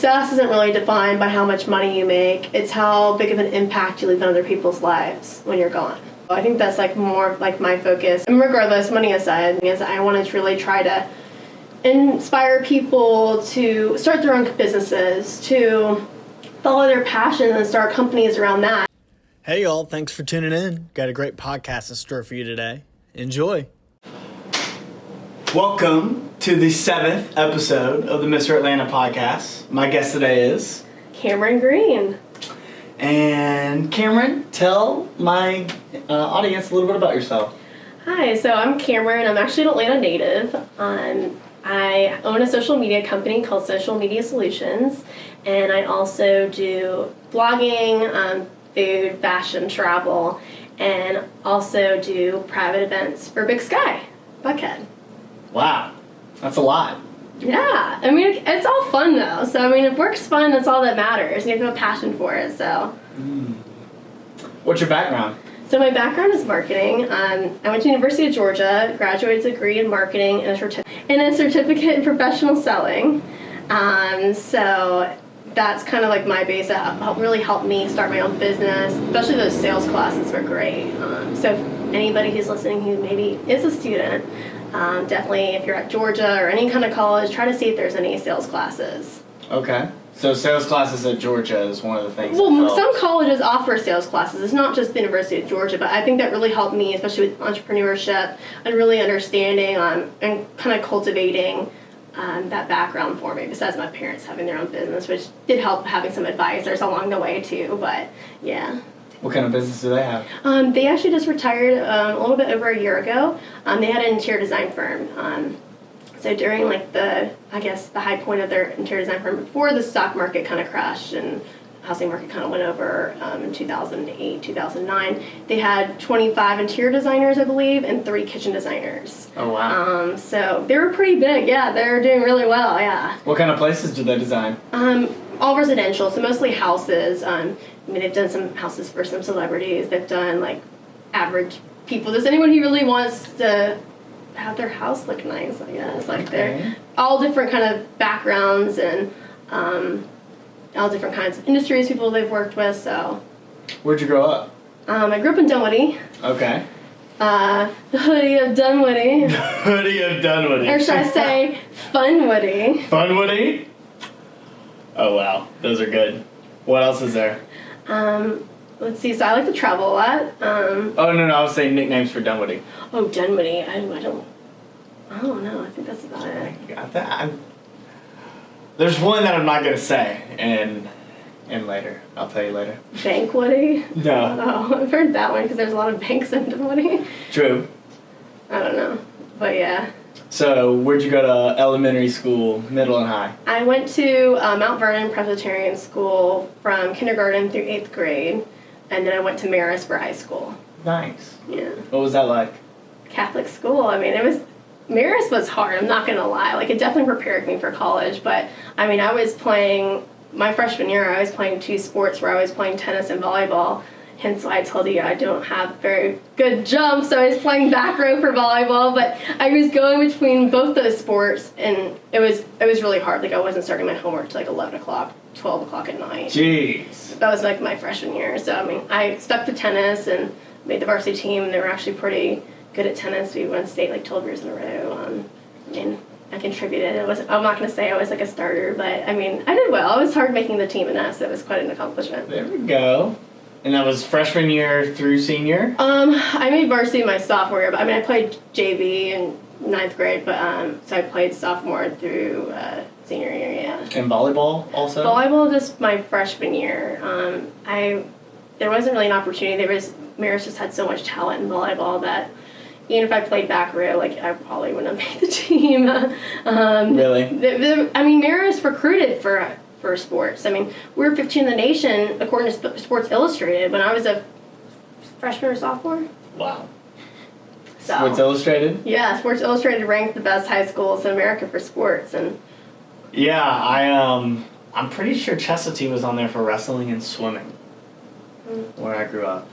Success isn't really defined by how much money you make. It's how big of an impact you leave on other people's lives when you're gone. I think that's like more like my focus. And regardless, money aside, because I want to really try to inspire people to start their own businesses, to follow their passion and start companies around that. Hey, y'all, thanks for tuning in. Got a great podcast in store for you today. Enjoy. Welcome to the seventh episode of the Mr. Atlanta podcast. My guest today is. Cameron Green. And Cameron, tell my uh, audience a little bit about yourself. Hi, so I'm Cameron. I'm actually an Atlanta native. Um, I own a social media company called Social Media Solutions, and I also do blogging, um, food, fashion, travel, and also do private events for Big Sky, Buckhead. Wow, that's a lot. Yeah, I mean it's all fun though. So I mean, if work's fun, that's all that matters. You have to have a passion for it. So. Mm. What's your background? So my background is marketing. Um, I went to University of Georgia, graduate degree in marketing and a, certi- and a certificate in professional selling. Um, so that's kind of like my base that helped, really helped me start my own business. Especially those sales classes were great. Um, so anybody who's listening who maybe is a student, um, definitely if you're at Georgia or any kind of college, try to see if there's any sales classes. Okay. So sales classes at Georgia is one of the things. Well, some colleges offer sales classes. It's not just the University of Georgia, but I think that really helped me, especially with entrepreneurship and really understanding um, and kind of cultivating um, that background for me. Besides my parents having their own business, which did help having some advisors along the way too. But yeah. What kind of business do they have? Um, they actually just retired um, a little bit over a year ago. Um, they had an interior design firm. Um, so during like the, I guess the high point of their interior design firm before the stock market kind of crashed and housing market kind of went over um, in 2008, 2009, they had 25 interior designers, I believe, and three kitchen designers. Oh wow! Um, so they were pretty big. Yeah, they were doing really well. Yeah. What kind of places do they design? Um, all residential, so mostly houses. Um, I mean, they've done some houses for some celebrities. They've done like average people. Does anyone who really wants to have their house look nice. I guess like okay. they're all different kind of backgrounds and um, all different kinds of industries people they've worked with. So. Where'd you grow up? Um, I grew up in Dunwoody. Okay. Uh, the hoodie of Dunwoody. hoodie of Dunwoody. Or should I say Funwoody? Funwoody? Oh wow, those are good. What else is there? Um, let's see. So I like to travel a lot. Um, oh no, no, I was saying nicknames for Dunwoody. Oh, Dunwoody. I, I don't. I don't know. I think that's about it. I got that. I'm, there's one that I'm not gonna say, and and later I'll tell you later. Bankwoody. No. Oh, I've heard that one because there's a lot of banks in Dunwoody. True. I don't know, but yeah. So, where'd you go to elementary school, middle, and high? I went to uh, Mount Vernon Presbyterian School from kindergarten through eighth grade, and then I went to Marist for high school. Nice. Yeah. What was that like? Catholic school. I mean, it was Marist was hard. I'm not gonna lie. Like, it definitely prepared me for college. But I mean, I was playing my freshman year. I was playing two sports where I was playing tennis and volleyball hence why I told you I don't have very good jump. So I was playing back row for volleyball, but I was going between both those sports, and it was it was really hard. Like I wasn't starting my homework till like eleven o'clock, twelve o'clock at night. Jeez. That was like my freshman year. So I mean, I stuck to tennis and made the varsity team. And they were actually pretty good at tennis. We won state like twelve years in a row. Um, I mean. I contributed. It was I'm not gonna say I was like a starter, but I mean I did well. I was hard making the team in that, so it was quite an accomplishment. There we go. And that was freshman year through senior? Um, I made varsity my sophomore year, but I mean, I played JV in ninth grade, but um, so I played sophomore through uh, senior year, yeah. And volleyball also? Volleyball just my freshman year. Um, I there wasn't really an opportunity. There was Marist just had so much talent in volleyball that even if I played back row, like I probably wouldn't have made the team. um, really? The, the, I mean, Marist recruited for for sports. I mean, we were 15 in the nation according to Sports Illustrated when I was a freshman or sophomore. Wow. So, Sports Illustrated? Yeah, Sports Illustrated ranked the best high schools in America for sports and Yeah, I um I'm pretty sure Chestatee was on there for wrestling and swimming. Mm. Where I grew up.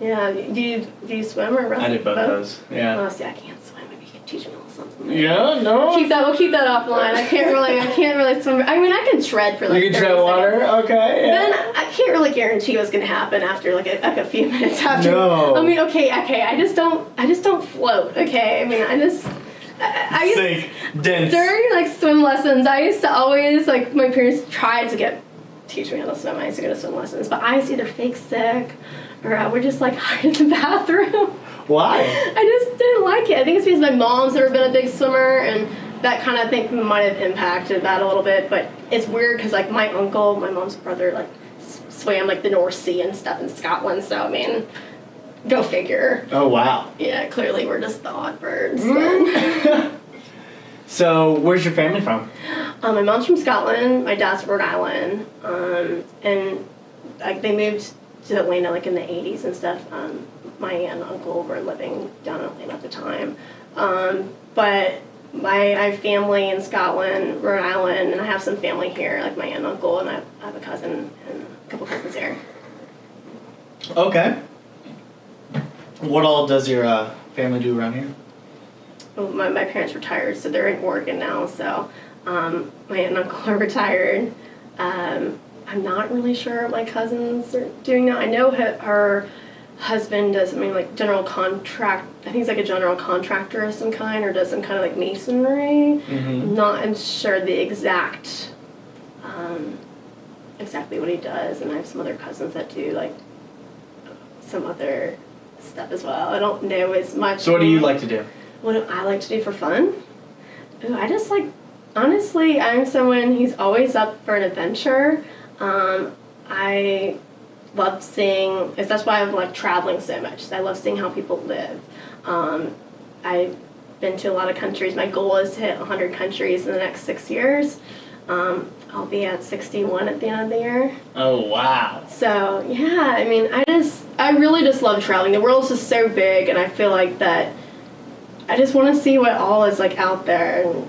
Yeah, do you do you swim or wrestle? I did both, those. Yeah. Oh, see, I can't swim. Maybe you can teach me a little something. Like Yeah, no. Keep that. We'll keep that offline. I can't really. I can't really swim. I mean, I can tread for like. you can 30 tread water. seconds. Okay. yeah. Then I can't really guarantee what's gonna happen after like a, like a few minutes after. No. I mean, okay, okay. I just don't. I just don't float. Okay. I mean, I just. I, I used, Sink. Dense. during like swim lessons, I used to always like my parents tried to get teach me how to swim. I used to go to swim lessons, but I used to either fake sick I would just like hide in the bathroom. Why? I just didn't like it. I think it's because my mom's never been a big swimmer, and that kind of thing might have impacted that a little bit. But it's weird because like my uncle, my mom's brother, like swam like the North Sea and stuff in Scotland. So I mean, go figure. Oh wow. Yeah, clearly we're just the odd birds. Mm. So where's your family from? um, my mom's from Scotland. My dad's from Rhode Island, um, and like they moved to Atlanta like in the '80s and stuff. Um, my aunt and uncle were living down in Atlanta at the time, um, but my I have family in Scotland, Rhode Island, and I have some family here, like my aunt and uncle, and I, I have a cousin and a couple cousins here. Okay. What all does your uh, family do around here? Well, my, my parents retired, so they're in Oregon now. So um, my aunt and uncle are retired. Um, I'm not really sure what my cousins are doing now. I know her, her husband does something like general contract. I think he's like a general contractor of some kind, or does some kind of like masonry. Mm-hmm. I'm not sure the exact, um, exactly what he does. And I have some other cousins that do like some other stuff as well. I don't know as much. So what do you like to do? What do I like to do for fun? Ooh, I just like, honestly, I'm someone who's always up for an adventure. Um, I love seeing, that's why I'm like traveling so much. I love seeing how people live. Um, I've been to a lot of countries. My goal is to hit 100 countries in the next six years. Um, I'll be at 61 at the end of the year. Oh wow. So yeah, I mean, I just, I really just love traveling. The world's just so big, and I feel like that. I just want to see what all is like out there, and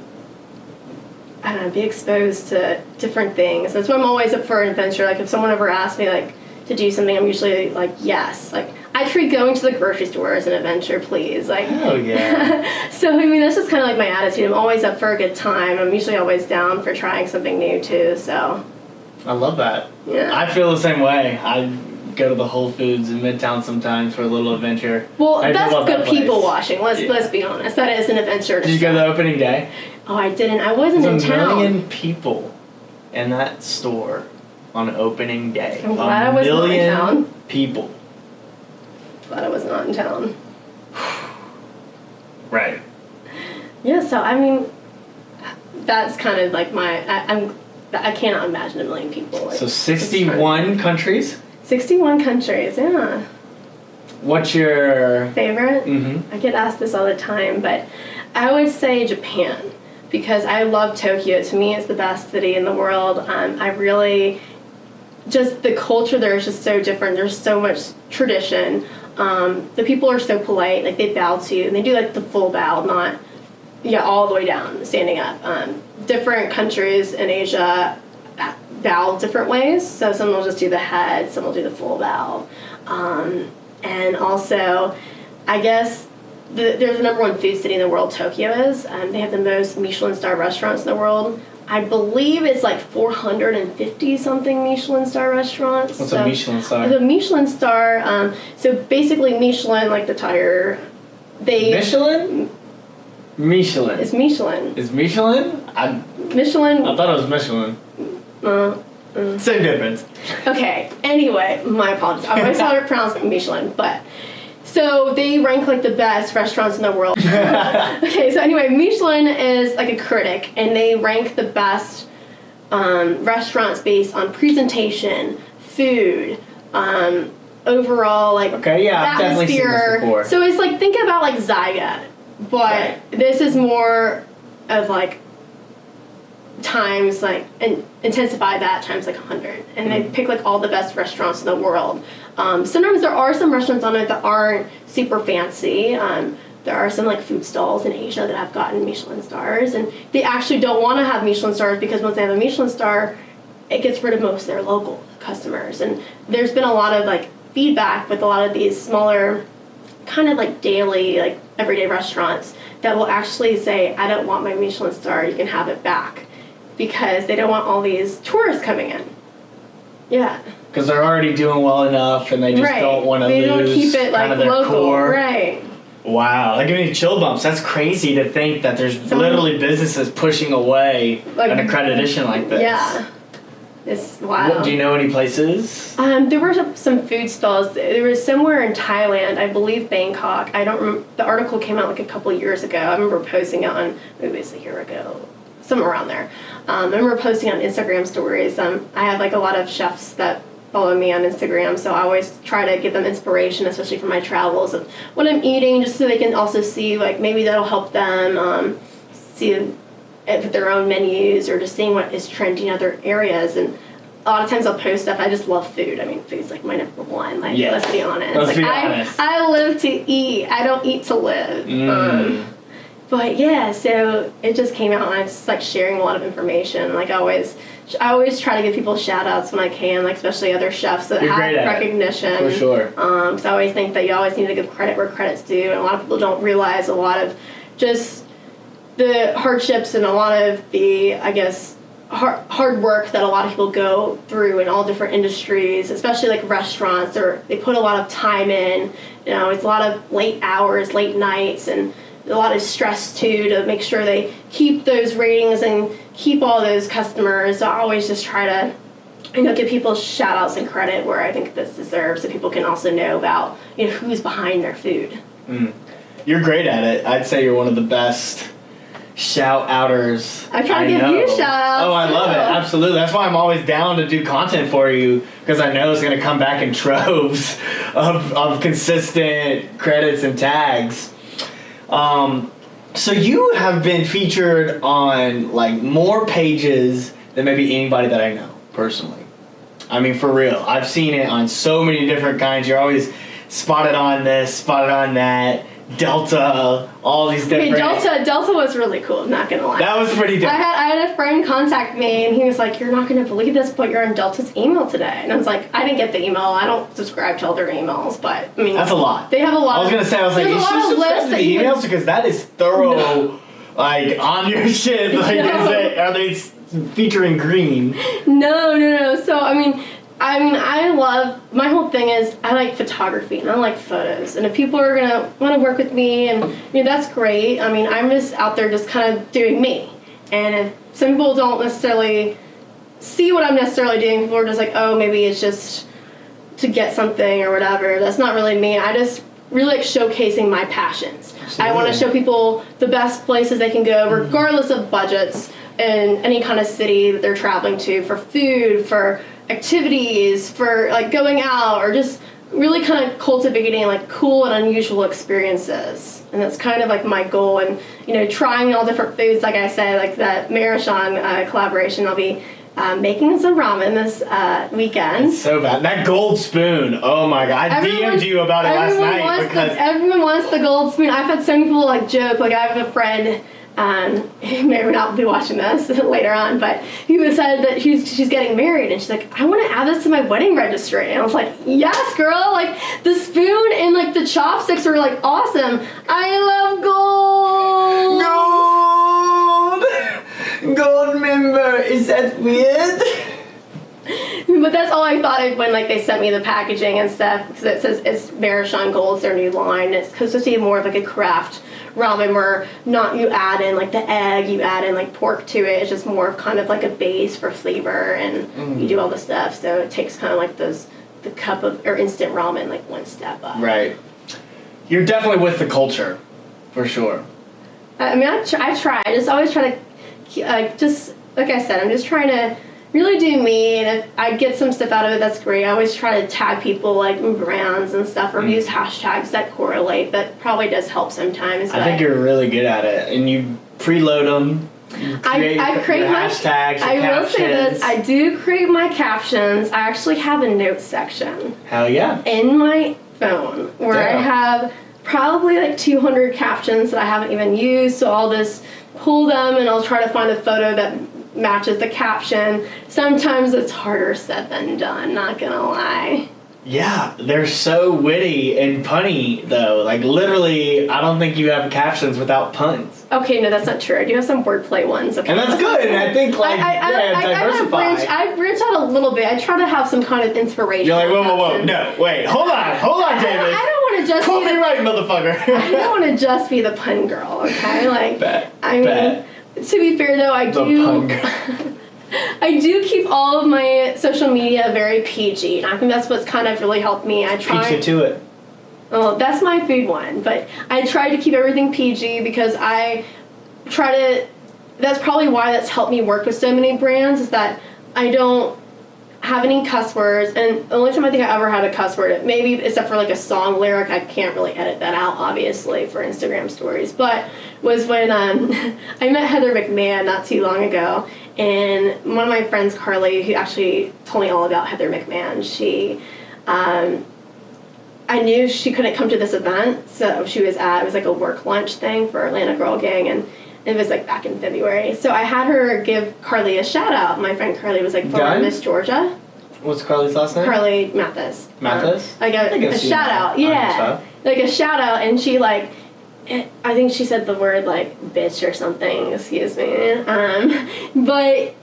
I don't know, be exposed to different things. That's why I'm always up for an adventure. Like if someone ever asks me like to do something, I'm usually like yes. Like I treat going to the grocery store as an adventure, please. Like Oh yeah. so I mean that's just kind of like my attitude. I'm always up for a good time. I'm usually always down for trying something new too. So I love that. yeah. I feel the same way. I go to the Whole Foods in Midtown sometimes for a little adventure. Well, I that's good that people watching. Let's Yeah. let's be honest. That is an adventure. Did you go the opening day? Oh, I didn't. I wasn't There's in a town. million people in that store on opening day. I'm a glad I was not in million town. people. But I was not in town. Right. Yeah. So I mean, that's kind of like my. I, I'm. I cannot imagine a million people. Like, So 61 countries. Sixty-one countries. Yeah. What's your Favorite. mm-hmm. I get asked this all the time, but I would say Japan because I love Tokyo. To me, it's the best city in the world. Um, I really just the culture there is just so different. There's so much tradition. Um, the people are so polite. Like they bow to you, and they do like the full bow, not yeah all the way down, standing up. Um, different countries in Asia bow different ways. So some will just do the head, some will do the full bow. Um, and also, I guess the, there's the number one food city in the world, Tokyo is. Um, they have the most Michelin star restaurants in the world. I believe it's like 450 something Michelin star restaurants. What's So- a Michelin star? The Michelin star, um, so basically Michelin, like the tire, they. Michelin? Michelin. It's Michelin. Is Michelin? I, Michelin. I thought it was Michelin. Uh, Same difference. Okay. Anyway, my apologies. I always thought it pronounced Michelin, but so they rank like the best restaurants in the world. okay, so anyway, Michelin is like a critic, and they rank the best um, restaurants based on presentation, food, um, overall like Okay, yeah, I've definitely seen this atmosphere. before. So it's like think about like Zagat, but Right. this is more of like times like and intensify that times like 100 and they pick like all the best restaurants in the world um, sometimes there are some restaurants on it that aren't super fancy um, there are some like food stalls in asia that have gotten michelin stars and they actually don't want to have michelin stars because once they have a michelin star it gets rid of most of their local customers and there's been a lot of like feedback with a lot of these smaller kind of like daily like everyday restaurants that will actually say, I don't want my Michelin star, you can have it back. Because they don't want all these tourists coming in. Yeah. Because they're already doing well enough, and they just right. don't want to lose don't keep it kind like of their local. core. Right. Wow, that gives me chill bumps. That's crazy to think that there's Some- literally businesses pushing away Like- an accreditation like this. Yeah. It's wild. What, do you know any places? Um, there were some- food stalls. There was somewhere in Thailand, I believe Bangkok. I don't remember. The article came out like a couple of years ago. I remember posting it on maybe it was a year ago, somewhere around there. Um, I remember posting on Instagram stories. Um, I have like a lot of chefs that follow me on Instagram, so I always try to give them inspiration, especially for my travels of what I'm eating, just so they can also see like maybe that'll help them um, see it with their own menus or just seeing what is trending in other areas and a lot of times I'll post stuff. I just love food. I mean, food's like my number one. Like, Yeah. let's be honest. Let's like, be I, honest. I live to eat. I don't eat to live. Mm. Um, but yeah, so it just came out, and I just like sharing a lot of information. Like I always, I always try to give people shout outs when I can, like especially other chefs that You're have at it, recognition. For sure. Um, because I always think that you always need to give credit where credit's due, and a lot of people don't realize a lot of just the hardships and a lot of the, I guess, hard, hard work that a lot of people go through in all different industries, especially like restaurants, or they put a lot of time in. You know, it's a lot of late hours, late nights, and a lot of stress too to make sure they keep those ratings and keep all those customers. So I always just try to you know, give people shout outs and credit where I think this deserves so people can also know about, you know, who's behind their food. Mm. You're great at it. I'd say you're one of the best shout outers. I try to give know. you shout-outs, Oh, I love it. Absolutely. That's why I'm always down to do content for you because I know it's going to come back in troves of, of consistent credits and tags. Um, so you have been featured on like more pages than maybe anybody that I know personally. I mean, for real. I've seen it on so many different kinds. You're always spotted on this, spotted on that, Delta, all these different. Delta Delta was really cool, I'm not gonna lie. That was pretty I had I had a friend contact me and he was like, You're not gonna believe this, but you're on Delta's email today. And I was like, I didn't get the email. I don't subscribe to all their emails, but I mean That's a lot. They have a lot I was gonna say, I was like, you a lot should of subscribe to the emails because that is thorough, like on your shit. Like, No. is it, are they featuring green? No, no, no. So I mean, I mean, I love my whole thing is I like photography and I like photos. And if people are gonna want to work with me, and you know, that's great. I mean, I'm just out there just kind of doing me. And if some people don't necessarily see what I'm necessarily doing, people are just like, oh, maybe it's just to get something or whatever. That's not really me. I just really like showcasing my passions. I want to show people the best places they can go, mm-hmm. regardless of budgets, in any kind of city that they're traveling to for food, for activities, for like going out, or just really kind of cultivating like cool and unusual experiences. And that's kind of like my goal. And you know, trying all different foods, like I said, like that Maruchan uh, collaboration. I'll be um, making some ramen this uh, weekend. So bad. That gold spoon. Oh my god. I Everyone- DM'd you about it last night because the, everyone wants the gold spoon. I've had some people like joke. Like I have a friend. Um, he may or may not be watching this later on, but he was said that she's she's getting married, and she's like, I want to add this to my wedding registry. And I was like, Yes, girl. Like the spoon and like the chopsticks are like awesome. I love gold. gold. Gold member. Is that weird? But that's all I thought of when like they sent me the packaging and stuff because it says it's Maruchan Gold's their new line. It's supposed to be more of like a craft ramen where not you add in like the egg, you add in like pork to it. It's just more of kind of like a base for flavor and you do all the stuff. So it takes kind of like those the cup of or instant ramen like one step up. Right. You're definitely with the culture, for sure. I mean, I try, I try. I just always try to, ke- uh, just like I said, I'm just trying to really do me. And if I get some stuff out of it, that's great. I always try to tag people like brands and stuff, or mm. use hashtags that correlate. That probably does help sometimes. I think you're really good at it, and you preload them. I, I create my hashtags. I will say this. I do create my captions. I actually have a notes section Hell yeah. in my phone where I have probably like 200 captions that I haven't even used. So I'll just pull them and I'll try to find a photo that matches the caption. Sometimes it's harder said than done, not gonna lie. Yeah, they're so witty and punny though. Like literally, I don't think you have captions without puns. Okay, no, that's not true. I do have some wordplay ones. Okay, And that's good. And I think like I, I, I, yeah, I, I, kind diversify. branch, I branch out a little bit. I try to have some kind of inspiration. You're like, whoa, whoa, whoa, no, wait, hold on, hold on, David. I don't want to just call be the, Copyright, I don't want to just be the pun girl. Okay, like Bet, I mean, bet. To be fair though, I The do. I do keep all of my social media very PG, and I think that's what's kind of really helped me. I try. It to it. Well, that's my food one, but I try to keep everything PG because I try to. That's probably why that's helped me work with so many brands is that I don't have any cuss words, and the only time I think I ever had a cuss word, maybe except for like a song lyric, I can't really edit that out, obviously, for Instagram stories, but was when um, I met Heather McMahon not too long ago, and one of my friends, Carly, who actually told me all about Heather McMahon, she. Um, I knew she couldn't come to this event, so she was at it was like a work lunch thing for Atlanta Girl Gang, and it was like back in February. So I had her give Carly a shout out. My friend Carly was like former Miss Georgia, What's Carly's last name? Carly Mathis. Mathis? Um, like a, shout out, yeah, like a shout out, and she like. it- I think she said the word like bitch or something, excuse me. Um, but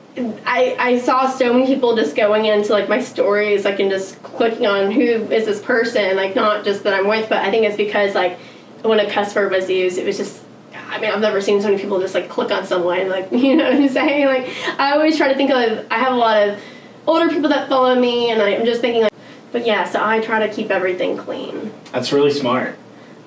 I I saw so many people just going into like my stories, like and just clicking on who is this person, like not just that I'm with, but I think it's because like when a cuss word was used, it was just. I mean, I've never seen so many people just like click on someone, like you know what I'm saying. Like I always try to think of. I have a lot of older people that follow me, and I'm just thinking like. But yeah, so I try to keep everything clean. That's really smart.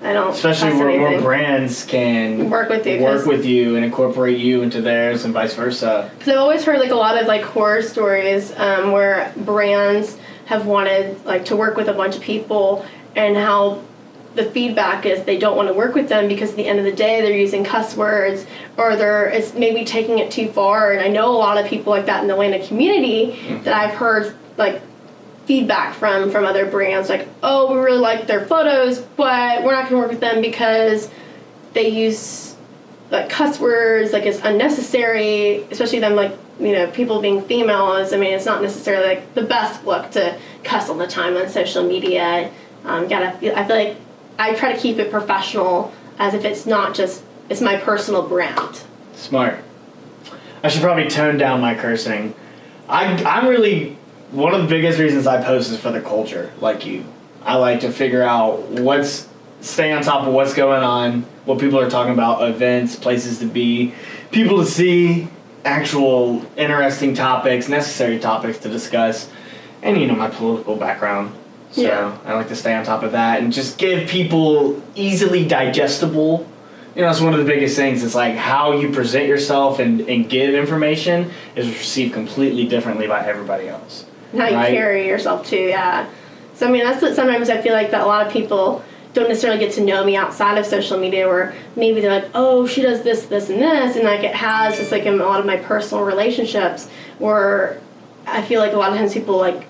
I don't Especially where brands can Work with you, work with you and incorporate you into theirs and vice versa. Because I've always heard like a lot of like horror stories um, where brands have wanted like to work with a bunch of people and how the feedback is they don't want to work with them because at the end of the day they're using cuss words or they're it's maybe taking it too far. And I know a lot of people like that in the Atlanta community that I've heard like feedback from from other brands like oh we really like their photos but we're not going to work with them because they use like cuss words like it's unnecessary especially them like you know people being females. I mean it's not necessarily like the best look to cuss all the time on social media. Um, gotta i feel like i try to keep it professional as if it's not just it's my personal brand Smart. I should probably tone down my cursing. I, I'm really one of the biggest reasons I post is for the culture, like you. I like to figure out what's stay on top of what's going on, what people are talking about, events, places to be, people to see, actual interesting topics, necessary topics to discuss, and you know my political background. So Yeah. I like to stay on top of that and just give people easily digestible you know, it's one of the biggest things. It's like how you present yourself and, and give information is received completely differently by everybody else. and how you Right. carry yourself too yeah so i mean that's what sometimes i feel like that a lot of people don't necessarily get to know me outside of social media where maybe they're like oh she does this this and this and like it has just like in a lot of my personal relationships where i feel like a lot of times people like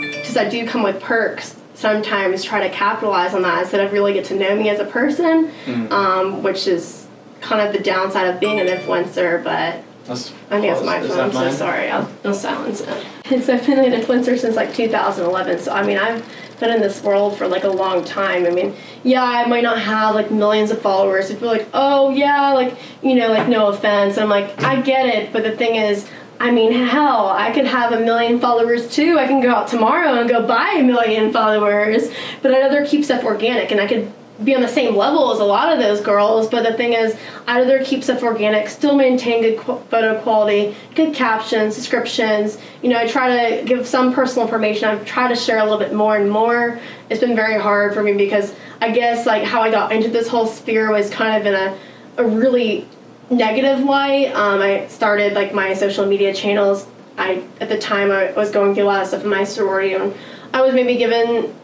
because i do come with perks sometimes try to capitalize on that instead of really get to know me as a person um, which is kind of the downside of being an influencer but That's I think it's my phone. I'm so sorry. I'll, I'll silence it. So I've been an influencer since like 2011. So I mean, I've been in this world for like a long time. I mean, yeah, I might not have like millions of followers. If you're like, oh yeah, like you know, like no offense. I'm like, I get it, but the thing is. I mean, hell, I could have a million followers too. I can go out tomorrow and go buy a million followers, but I'd rather keep stuff organic and I could be on the same level as a lot of those girls, but the thing is, I'd rather keep stuff organic, still maintain good photo quality, good captions, descriptions. You know, I try to give some personal information. I've tried to share a little bit more and more. It's been very hard for me because I guess like how I got into this whole sphere was kind of in a, a really negative light. Um, I started like my social media channels. I at the time I was going through a lot of stuff in my sorority, and I was maybe given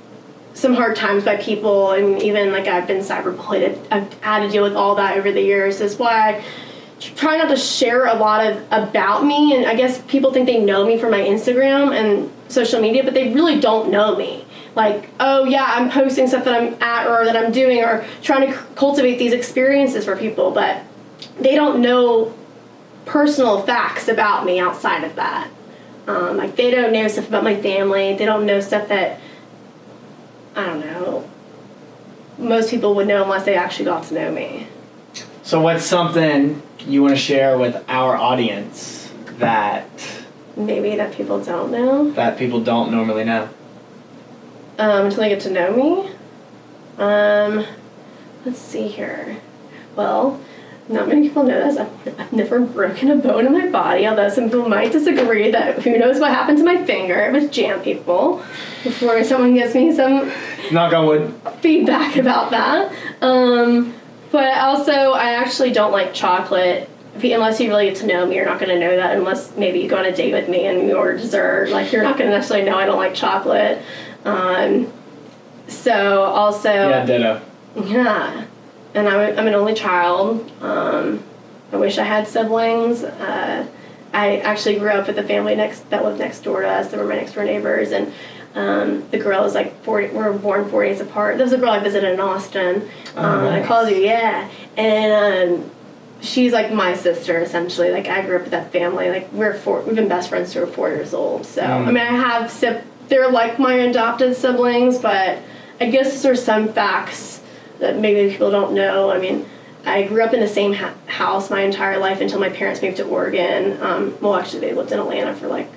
some hard times by people and even like I've been cyberbullied. I've had to deal with all that over the years. That's why I try not to share a lot of about me and I guess people think they know me from my Instagram and social media, but they really don't know me. Like, oh yeah, I'm posting stuff that I'm at or that I'm doing or trying to cultivate these experiences for people, but they don't know personal facts about me outside of that. Um, like they don't know stuff about my family. They don't know stuff that I don't know. Most people would know unless they actually got to know me. So, what's something you want to share with our audience that Maybe that people don't know that people don't normally know? um, until they get to know me. Um, let's see here. Well, not many people know this. I've, I've never broken a bone in my body, although some people might disagree that who knows what happened to my finger It was jam people before someone gives me some Knock on wood. feedback about that. Um, but also, I actually don't like chocolate. You- Unless you really get to know me, you're not going to know that. Unless maybe you go on a date with me and you order dessert, like you're not going to necessarily know I don't like chocolate. Um, so also, Yeah, ditto. yeah. And I'm, I'm an only child. Um, I wish I had siblings. Uh, I actually grew up with a family next that lived next door to us. They were my next door neighbors, and um, the girl is like 40. We were born four days apart. There was a girl I visited in Austin. Oh, Um, I called you, yeah, and um, she's like my sister essentially. Like I grew up with that family. Like we're four. We've been best friends since we were four years old. So Mm. I mean, I have They're like my adopted siblings, but I guess there's some facts that maybe people don't know. I mean, I grew up in the same ha- house my entire life until my parents moved to Oregon. Um, well, actually, they lived in Atlanta for like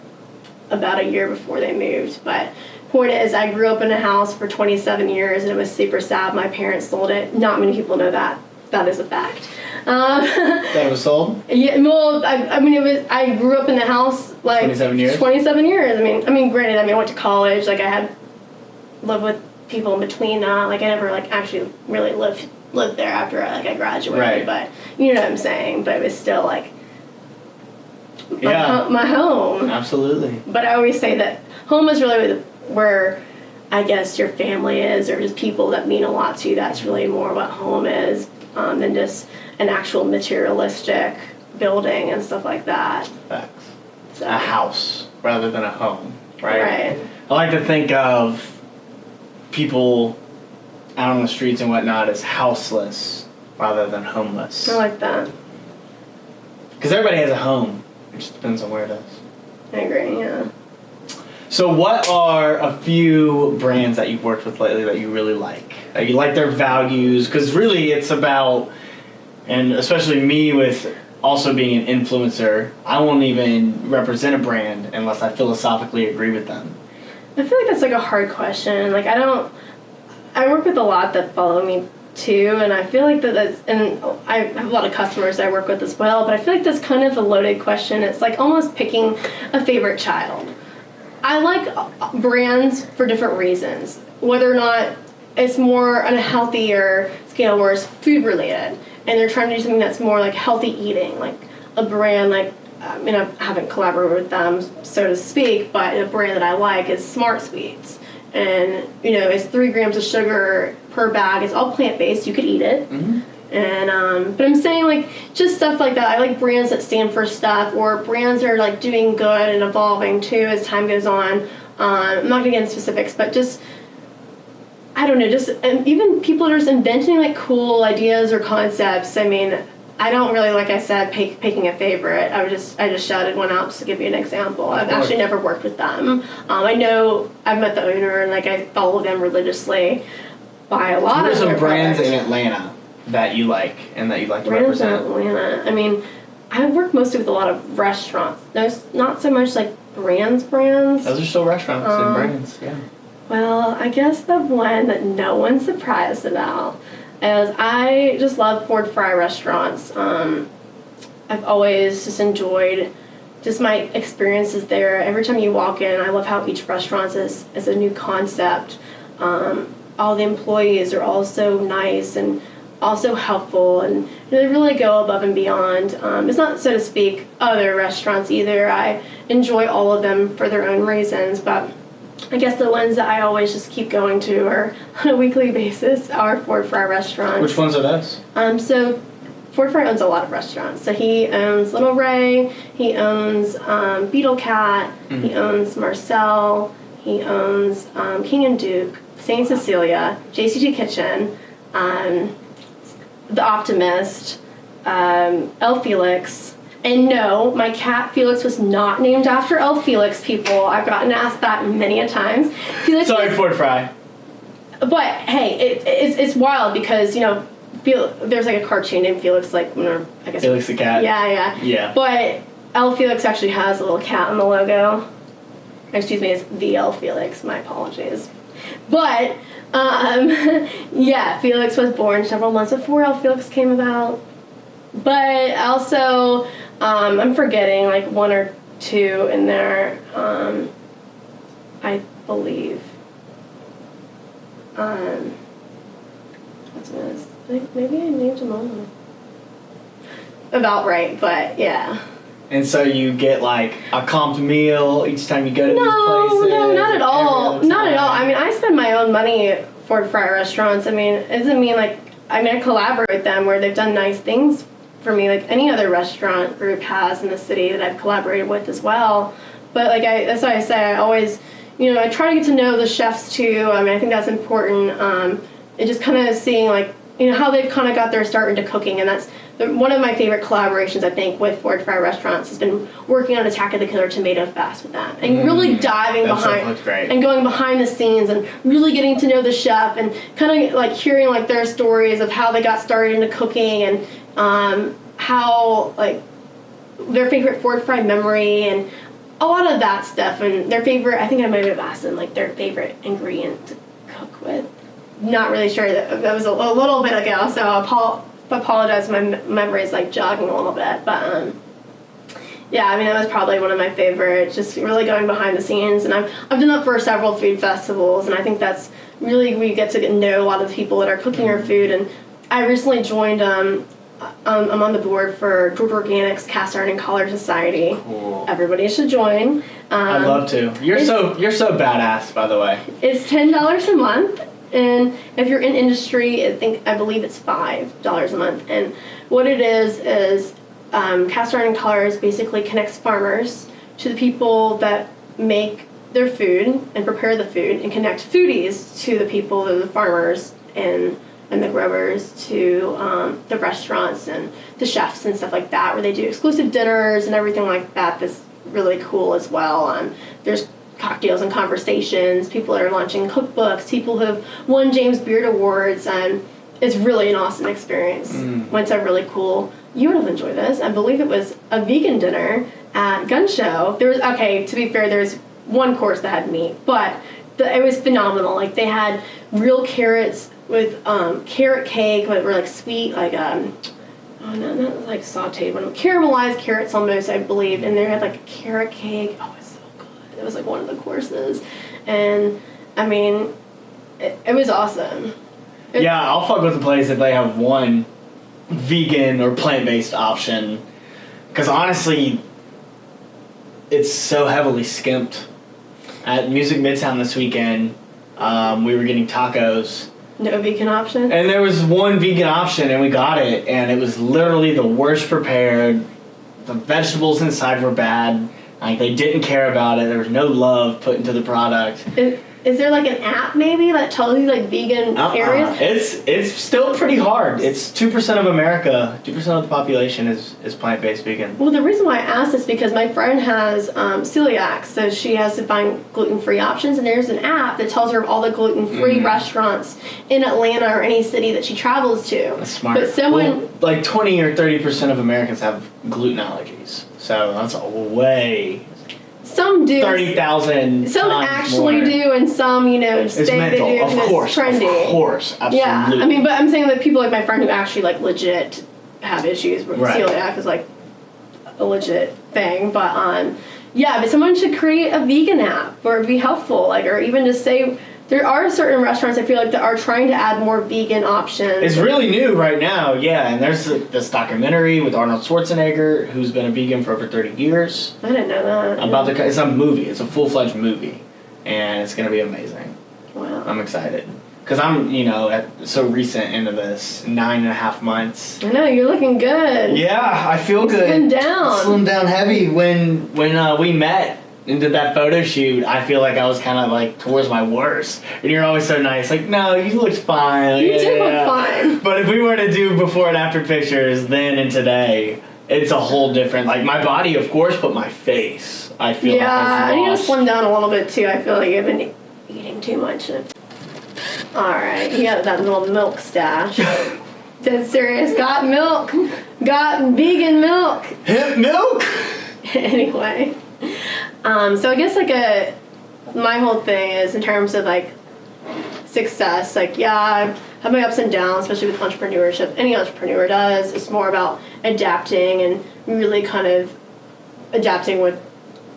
about a year before they moved. But point is, I grew up in a house for 27 years, and it was super sad. My parents sold it. Not many people know that. That is a fact. Um, That was sold. yeah, well, I, I mean, it was. I grew up in the house like 27 years? 27 years. I mean, I mean, granted, I mean, I went to college. Like, I had lived with people in between that. Like, I never like actually really lived lived there after like I graduated. Right. But you know what I'm saying. But it was still like my, Yeah. ho- my home. Absolutely. But I always say that home is really where I guess your family is, or just people that mean a lot to you. That's really more what home is um, than just an actual materialistic building and stuff like that. Facts. So, A house rather than a home, right? Right. I like to think of people out on the streets and whatnot as houseless rather than homeless. I like that. Because everybody has a home. It just depends on where it is. I agree. Yeah. So, what are a few brands that you've worked with lately that you really like? That you like their values? Because really, it's about, and especially me with also being an influencer, I won't even represent a brand unless I philosophically agree with them. I feel like that's like a hard question. Like I don't. I work with a lot that follow me too, and I feel like that that's and I have a lot of customers I work with as well. But I feel like that's kind of a loaded question. It's like almost picking a favorite child. I like uh, brands for different reasons. Whether or not it's more on a healthier scale where it's food related, and they're trying to do something that's more like healthy eating, like a brand like. I mean, I haven't collaborated with them, so to speak, but a brand that I like is Smart Sweets. And, you know, it's three grams of sugar per bag. It's all plant based. You could eat it. Mm-hmm. And um, but I'm saying like just stuff like that. I like brands that stand for stuff, or brands that are like doing good and evolving too as time goes on. Um, I'm not gonna get into specifics, but just I don't know, just and even people are just inventing like cool ideas or concepts. I mean, I don't really like I said pick, picking a favorite. I just I just shouted one out just to give you an example. I've actually never worked with them. Um, I know I've met the owner and like I follow them religiously. Buy a lot What are of some brands products. in Atlanta that you like and that you'd like to Brands in represent? Atlanta. I mean, I work mostly with a lot of restaurants. There's not so much like brands, brands. Those are still restaurants Um, and brands, yeah. Well, I guess the one that no one's surprised about is I just love Ford Fry restaurants. Um, I've always just enjoyed just my experiences there. Every time you walk in, I love how each restaurant is, is a new concept. Um, all the employees are all so nice and also helpful and they really go above and beyond. Um, it's not, so to speak, other restaurants either. I enjoy all of them for their own reasons, but I guess the ones that I always just keep going to are on a weekly basis are Ford Fry restaurants. Which ones are those? Um, so Ford Fry owns a lot of restaurants. So he owns Little Rey, he owns um, Beetlecat, he owns Marcel, he owns um, King and Duke, Saint Cecilia, JCT Kitchen, um, The Optimist, um, El Felix. And no, my cat Felix was not named after El Felix, people. I've gotten asked that many a times. Felix Sorry, was- Ford Fry. but hey, it, it's it's wild because you know, Fel- there's like a cartoon named Felix, like or I guess. Felix the cat. Yeah, yeah. Yeah. But El Felix actually has a little cat in the logo. Excuse me, it's the El Felix. My apologies. But um, yeah, Felix was born several months before El Felix came about. But also, um, I'm forgetting like one or two in there. Um, I believe. Um, what's this? I think maybe I named them all. About right, but yeah. And so you get like a comped meal each time you go to these No, places. no, not at all. Not at all. I mean, I spend my own money at Ford Fry restaurants. I mean, it doesn't mean like I mean I collaborate with them where they've done nice things for me, like any other restaurant group has in the city that I've collaborated with as well. But like I, that's why I say I always, you know, I try to get to know the chefs too. I mean, I think that's important. Um, and just kind of seeing like you know how they've kind of got their start into cooking, and that's the, one of my favorite collaborations I think with Ford Fry restaurants has been working on Attack of the Killer Tomato Fest with them and really diving behind and going behind the scenes and really getting to know the chef and kind of like hearing like their stories of how they got started into cooking and um, how like their favorite Ford Fry memory and a lot of that stuff and their favorite I think I might have asked them like their favorite ingredient to cook with not really sure that, that was a, a little bit ago so I apo- apologize my memory is like jogging a little bit but um yeah, I mean that was probably one of my favorites. Just really going behind the scenes, and I've I've done that for several food festivals, and I think that's really we get to know a lot of people that are cooking our food. And I recently joined. Um, um, I'm on the board for Georgia Organics Cast Iron and Collar Society. Cool. Everybody should join. Um, I'd love to. You're so you're so badass, by the way. It's ten dollars a month, and if you're in industry, I think I believe it's five dollars a month. And what it is is um, Cast Iron and Collards basically connects farmers to the people that make their food and prepare the food, and connect foodies to the people, the farmers and and the growers to um, the restaurants and the chefs and stuff like that, where they do exclusive dinners and everything like that. That's really cool as well. Um, there's cocktails and conversations. People are launching cookbooks. People who have won James Beard Awards, and it's really an awesome experience. Went to a really cool. You would have enjoyed this. I believe it was a vegan dinner at Gun Show. There was okay. To be fair, there's one course that had meat, but the, it was phenomenal. Like they had real carrots with um, carrot cake, but were like sweet, like um, oh no, not like sauteed, but caramelized carrots almost, I believe. And they had like a carrot cake. Oh, it's so good. It was like one of the courses, and I mean, it, it was awesome. It- Yeah, I'll fuck with the place if they have one vegan or plant based option. Because honestly, it's so heavily skimped. At Music Midtown this weekend, um, we were getting tacos, No vegan option. and there was one vegan option, and we got it, and it was literally the worst prepared. The vegetables inside were bad. Like they didn't care about it. There was no love put into the product. Is, is there like an app maybe that tells you like vegan Uh-uh. areas? It's it's still pretty hard. It's two percent of America, two percent of the population is is plant based vegan. Well, the reason why I asked is because my friend has um, celiac, so she has to find gluten free options, and there's an app that tells her of all the gluten free Mm. restaurants in Atlanta or any city that she travels to. That's smart. But someone, Well, like twenty or thirty percent of Americans have gluten allergies, so that's a way some do. thirty thousand. Some actually do, and some, you know, It's say they mental, do of course, it's trendy. of course, absolutely. Yeah, I mean, but I'm saying that people like my friend who actually like legit have issues with Right. celiac is like a legit thing. But um, yeah, but someone should create a vegan app or be helpful. Like, or even just say there are certain restaurants I feel like that are trying to add more vegan options. It's really new right now, yeah. And there's this documentary with Arnold Schwarzenegger, who's been a vegan for over thirty years. I didn't know that. About the, it's a movie. It's a full fledged movie, and it's gonna be amazing. wow. I'm excited because I'm, you know, at, so recent into this nine and a half months. I know you're looking good. Yeah, I feel good. Slim down. Slimmed down heavy. When when uh, we met and did that photo shoot, I feel like I was kind of like towards my worst. And you're always so nice. Like, no, you looked fine. You Yeah, do look yeah. fine. But if we were to do before and after pictures, then and today, it's a whole different. Like my body, of course, but my face, I feel. Yeah, I need to slim down a little bit too. I feel like I've been eating too much. All right, you got that little milk stash. Dead serious. Got milk. Got vegan milk. Hemp milk. anyway, um, so I guess like a my whole thing is in terms of like success. Like yeah, I have my ups and downs, especially with entrepreneurship. Any entrepreneur does. It's more about adapting and really kind of adapting with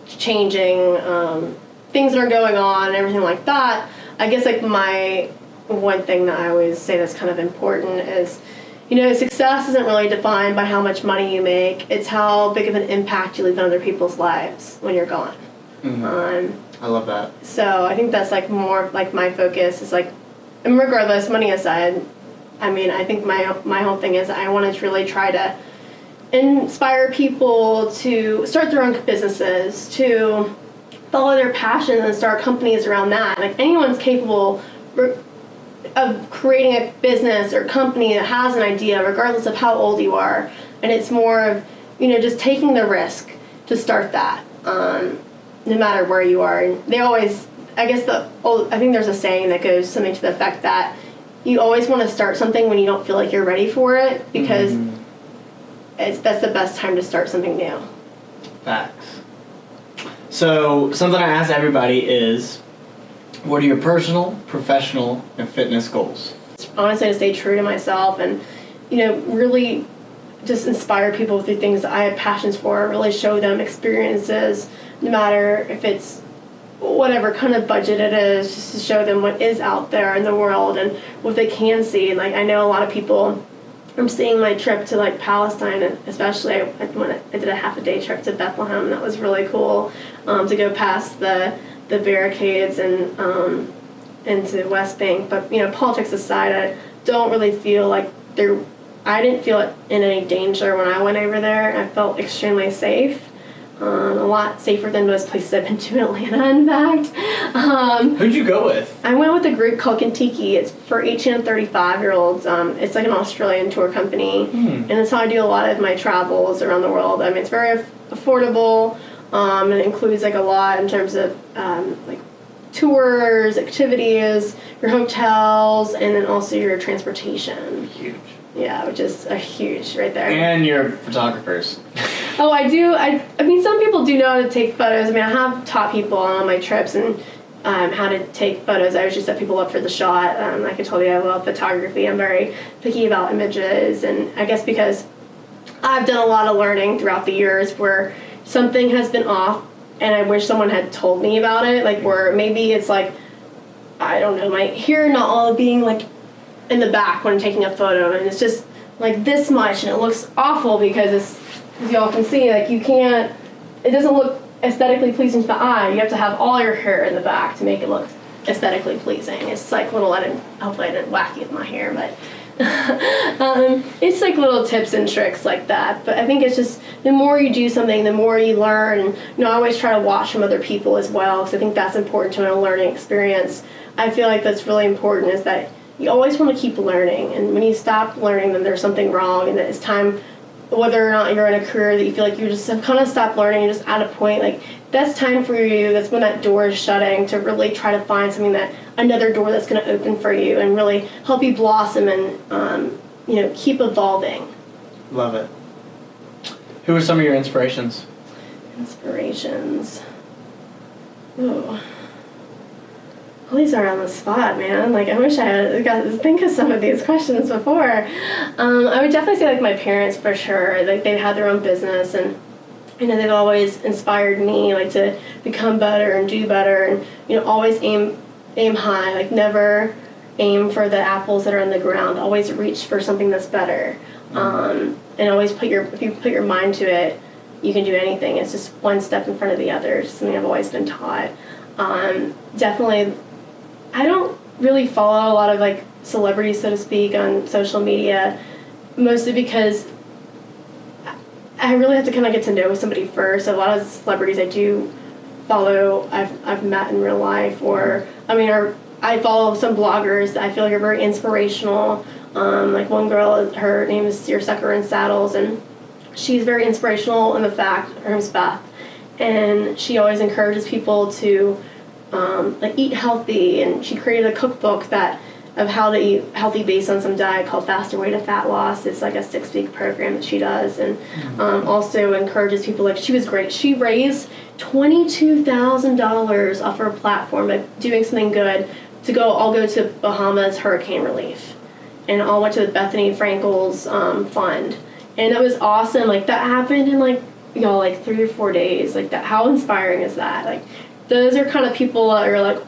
changing um, things that are going on and everything like that. I guess like my one thing that I always say that's kind of important is, you know, success isn't really defined by how much money you make. It's how big of an impact you leave on other people's lives when you're gone. Mhm. Um, I love that. so I think that's like more like my focus is like, and regardless, money aside, I mean, I think my my whole thing is I want to really try to inspire people to start their own businesses, to follow their passions and start companies around that. Like anyone's capable of creating a business or company that has an idea, regardless of how old you are. And it's more of you know just taking the risk to start that, um, no matter where you are. And they always, I guess the old, I think there's a saying that goes something to the effect that you always want to start something when you don't feel like you're ready for it because Mhm. it's that's the best time to start something new. Facts. So something I ask everybody is, what are your personal, professional, and fitness goals? honestly to stay true to myself and you know really just inspire people through things that I have passions for really show them experiences no matter if it's whatever kind of budget it is just to show them what is out there in the world and what they can see like I know a lot of people I'm seeing my trip to like Palestine, and especially I, when I did a half a day trip to Bethlehem. That was really cool um, to go past the the barricades and um, into West Bank. But you know, politics aside, I don't really feel like there. I didn't feel in any danger when I went over there. I felt extremely safe. Um, a lot safer than most places I've been to in Atlanta, in fact. Um, Who'd you go with? I went with a group called Contiki. It's for 18 and 35 year olds. Um, it's like an Australian tour company, Hmm. and that's how I do a lot of my travels around the world. I mean, it's very aff- affordable, um, and it includes like a lot in terms of um, like tours, activities, your hotels, and then also your transportation. Huge. Yeah, which is a huge right there. And your photographers. Oh, I do. I, I mean, some people do know how to take photos. I mean, I have taught people on my trips and um, how to take photos. I usually set people up for the shot. Um, like I told you, I love photography. I'm very picky about images, and I guess because I've done a lot of learning throughout the years where something has been off, and I wish someone had told me about it. Like where maybe it's like, I don't know, my hair not all being like in the back when I'm taking a photo, and it's just like this much, and it looks awful because it's, as y'all can see, like you can't, it doesn't look aesthetically pleasing to the eye. You have to have all your hair in the back to make it look aesthetically pleasing. It's like a little, I didn't, hopefully I didn't whack you with my hair, but um, it's like little tips and tricks like that. But I think it's just the more you do something, the more you learn. You know, I always try to watch from other people as well because I think that's important to a learning experience. I feel like that's really important is that you always want to keep learning, and when you stop learning, then there's something wrong, and that it's time. Whether or not you're in a career that you feel like you just have kind of stopped learning, you're just at a point like that's time for you. That's when that door is shutting to really try to find something that another door that's going to open for you and really help you blossom and um, you know keep evolving. Love it. Who are some of your inspirations? Inspirations. Ooh. All these are on the spot, man. Like I wish I had got to think of some of these questions before. Um, I would definitely say like my parents for sure. Like they've had their own business and you know they've always inspired me like to become better and do better and you know always aim aim high. Like never aim for the apples that are on the ground. Always reach for something that's better. Um, and always put your if you put your mind to it, you can do anything. It's just one step in front of the other. It's something I've always been taught. Um, definitely, I don't really follow a lot of like celebrities, so to speak, on social media, mostly because I really have to kind of get to know somebody first. A lot of celebrities I do follow, I've, I've met in real life, or I mean, or I follow some bloggers that I feel like are very inspirational. Um, like one girl, her name is Seersucker in Saddles, and she's very inspirational in the fact her name's Beth, and she always encourages people to um, like eat healthy, and she created a cookbook that of how to eat healthy based on some diet called Faster Way to Fat Loss. It's like a six week program that she does, and um, also encourages people. Like she was great. She raised twenty two thousand dollars off her platform by doing something good to go. I'll go to Bahamas hurricane relief, and all went to the Bethenny Frankel's um, fund, and that was awesome. Like that happened in like you know like three or four days. Like that. How inspiring is that? Like those are kind of people that are like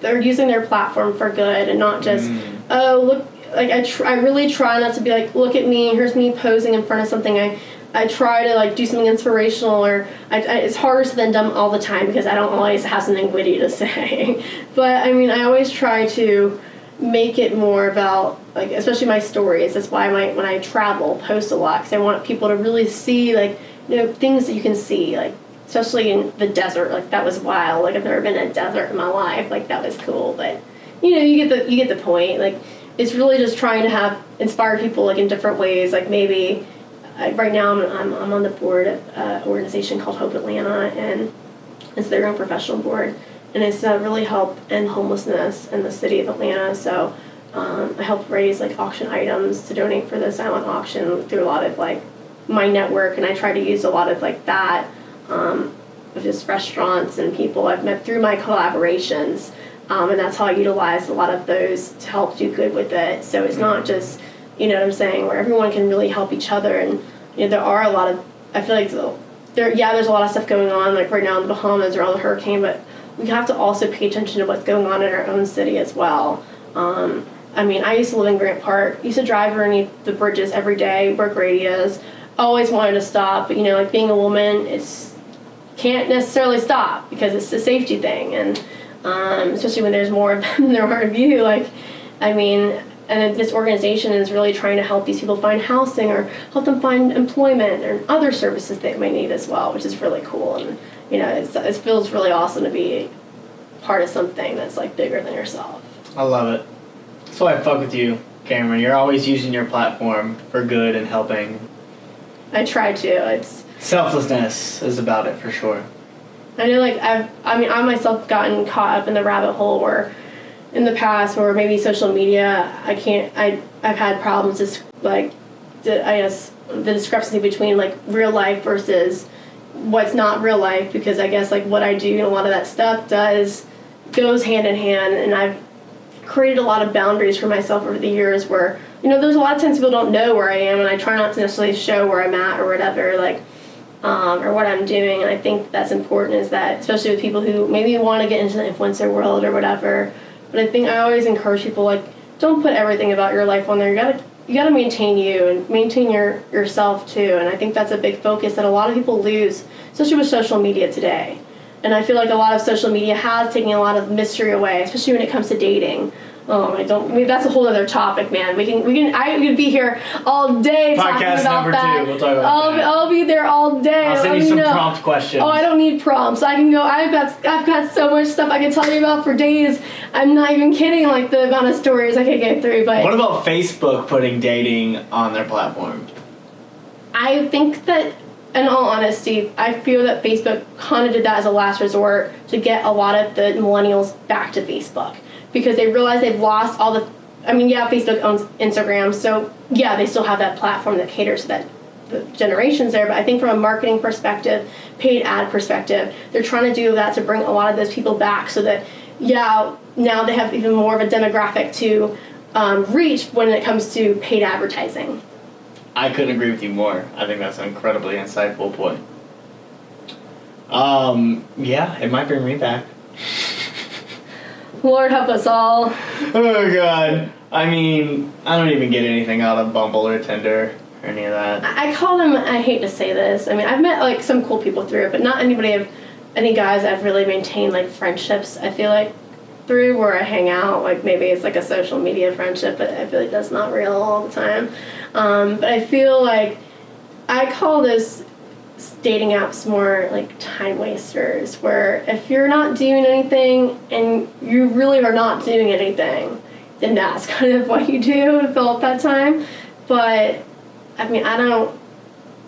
they're using their platform for good and not just mm. oh look like I tr- I really try not to be like look at me here's me posing in front of something. I I try to like do something inspirational or I, I, it's harder than dumb all the time because I don't always have something witty to say. But I mean I always try to make it more about like especially my stories. That's why my when I travel post a lot because I want people to really see like you know things that you can see like especially in the desert like that was wild. Like i've never been in a desert in my life. Like that was cool but you know you get the you get the point. Like it's really just trying to have inspire people like in different ways. Like maybe uh, right now I'm, I'm, I'm on the board of an organization called hope atlanta and it's their own professional board. And it's to really help end homelessness in the city of atlanta. So um, i help raise like auction items to donate for the silent auction through a lot of like my network. And i try to use a lot of like that um, of just restaurants and people I've met through my collaborations. Um, and that's how I utilize a lot of those to help do good with it. So it's not just, you know what I'm saying, where everyone can really help each other. And, you know, there are a lot of, I feel like there, yeah, there's a lot of stuff going on, like right now in the Bahamas around the hurricane, but we have to also pay attention to what's going on in our own city as well. Um, I mean, I used to live in Grant Park, used to drive underneath the bridges every day where Grady is. Always wanted to stop, but you know, like being a woman, it's can't necessarily stop because it's a safety thing, and um, especially when there's more of them than there are of you. Like, I mean, and this organization is really trying to help these people find housing or help them find employment or other services they might need as well, which is really cool. And you know, it's, it feels really awesome to be part of something that's like bigger than yourself. I love it. That's why I fuck with you, Cameron. You're always using your platform for good and helping. I try to. It's Selflessness is about it for sure. I know, like I've, I mean, I myself gotten caught up in the rabbit hole where, in the past, where maybe social media, I can't, I, I've had problems just like, I guess the discrepancy between like real life versus what's not real life because I guess like what I do and a lot of that stuff does goes hand in hand, and I've created a lot of boundaries for myself over the years where you know there's a lot of times people don't know where I am, and I try not to necessarily show where I'm at or whatever, like um, or what I'm doing. And I think that's important is that, especially with people who maybe want to get into the influencer world or whatever. But I think I always encourage people like, don't put everything about your life on there. You gotta you gotta maintain you and maintain your yourself too. And I think that's a big focus that a lot of people lose, especially with social media today. And I feel like a lot of social media has taken a lot of mystery away, especially when it comes to dating. Oh, I don't. I mean, that's a whole other topic, man. We can, we can. I could be here all day talking Podcast about number that. two, we'll talk about I'll, that. I'll be there all day. I'll send Let you me some know. prompt questions. Oh, I don't need prompts. I can go. I've got I've got so much stuff I can tell you about for days. I'm not even kidding. Like the amount of stories I could get through. But What about Facebook putting dating on their platform? I think that, in all honesty, I feel that Facebook kind of did that as a last resort to get a lot of the millennials back to Facebook because they realize they've lost all the. I mean, yeah, Facebook owns Instagram, so yeah, they still have that platform that caters to that the generations there. But I think from a marketing perspective, paid ad perspective, they're trying to do that to bring a lot of those people back so that yeah, now they have even more of a demographic to um, reach when it comes to paid advertising. I couldn't agree with you more. I think that's an incredibly insightful point. Um, yeah, it might bring me back. Lord help us all. Oh god. I mean, I don't even get anything out of Bumble or Tinder or any of that. I I call them. I hate to say this. I mean, I've met like some cool people through it, but not anybody. I've any guys I've really maintained like friendships. I feel like through where I hang out. Like maybe it's like a social media friendship, but I feel like that's not real all the time. Um, but I feel like I call those dating apps more like time wasters where if you're not doing anything and you really are not doing anything then that's kind of what you do to fill up that time but i mean i don't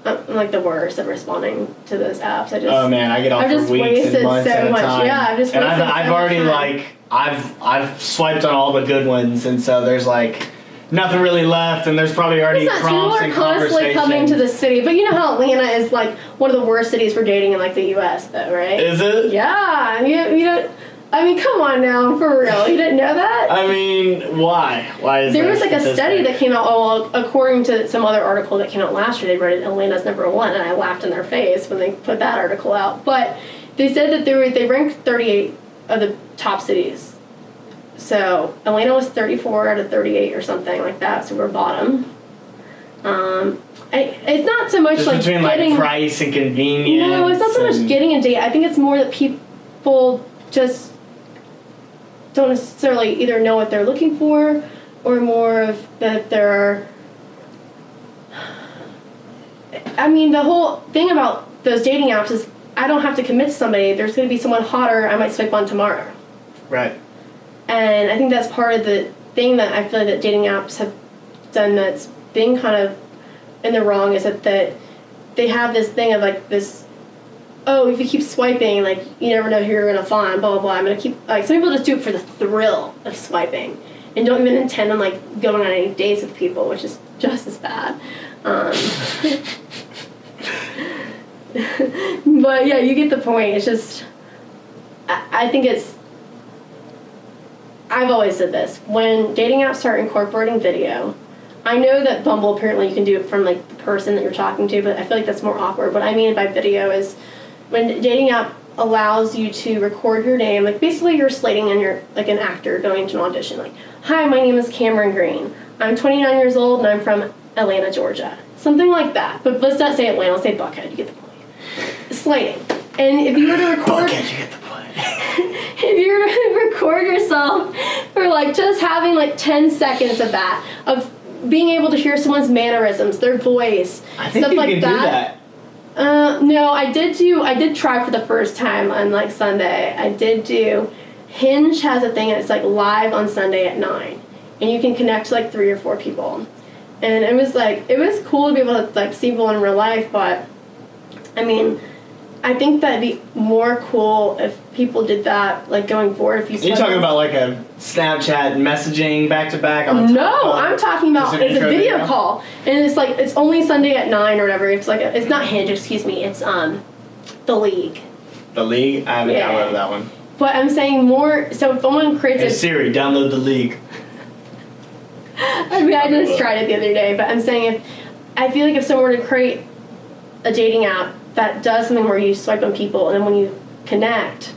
I'm like the worst at responding to those apps. I just Oh man, I get off I've for just weeks wasted so much- yeah, I've just and I've, wasted I've so much already time. like I've I've swiped on all the good ones, and so there's like nothing really left, and there's probably already It's not people prompts are and constantly coming to the city, but you know how Atlanta is like one of the worst cities for dating in like the U.S. though, right? Is it? yeah, you you don't. I mean, come on now, for real. You didn't know that? I mean, why? Why is there was like a study that came out. Oh, well, according to some other article that came out last year, they rated Atlanta's number one, and I laughed in their face when they put that article out. But they said that they were they ranked 38 of the top cities. So Elena was 34 out of 38 or something like that. So we're bottom. Um, I, it's not so much just like between getting. like price and convenience. No, it's not so much getting a date. I think it's more that people just don't necessarily either know what they're looking for or more of that they're. I mean, the whole thing about those dating apps is I don't have to commit to somebody. There's going to be someone hotter I might swipe on tomorrow. right. And I think that's part of the thing that I feel like that dating apps have done that's been kind of in the wrong is that, that they have this thing of like this oh if you keep swiping like you never know who you're gonna find blah blah blah. I'm gonna keep like some people just do it for the thrill of swiping and don't even intend on like going on any dates with people which is just as bad. Um, but yeah you get the point. It's just I, I think it's I've always said this. When dating apps start incorporating video, I know that Bumble apparently you can do it from like the person that you're talking to, but I feel like that's more awkward. What I mean by video is when dating app allows you to record your name, like basically you're slating and you're like an actor going to an audition. Like, hi, my name is Cameron Green. I'm 29 years old and I'm from Atlanta, Georgia. Something like that. But let's not say Atlanta, let's say Buckhead. You get the point. Slating. And if you were to record Okay, you get the point. if you were to record yourself for like just having like 10 seconds of that of being able to hear someone's mannerisms their voice I think stuff you like that, that. uh no i did do i did try for the first time on like sunday. I did do hinge has a thing and it's like live on sunday at 9 and you can connect to like three or four people. And it was like it was cool to be able to like see people in real life but i mean I think that'd be more cool if people did that, like going forward. If you Are you swipe talking about like a Snapchat messaging back to back on the No? I'm talking about it's a video video? call, and it's like it's only Sunday at nine or whatever. It's like a, it's not Hinge, excuse me. It's um, the League. The League? I haven't Yeah. downloaded that one. But I'm saying more. So if someone creates Hey a Siri, download the League. I mean, I just tried it the other day, but I'm saying if I feel like if someone were to create a dating app that does something where you swipe on people and then when you connect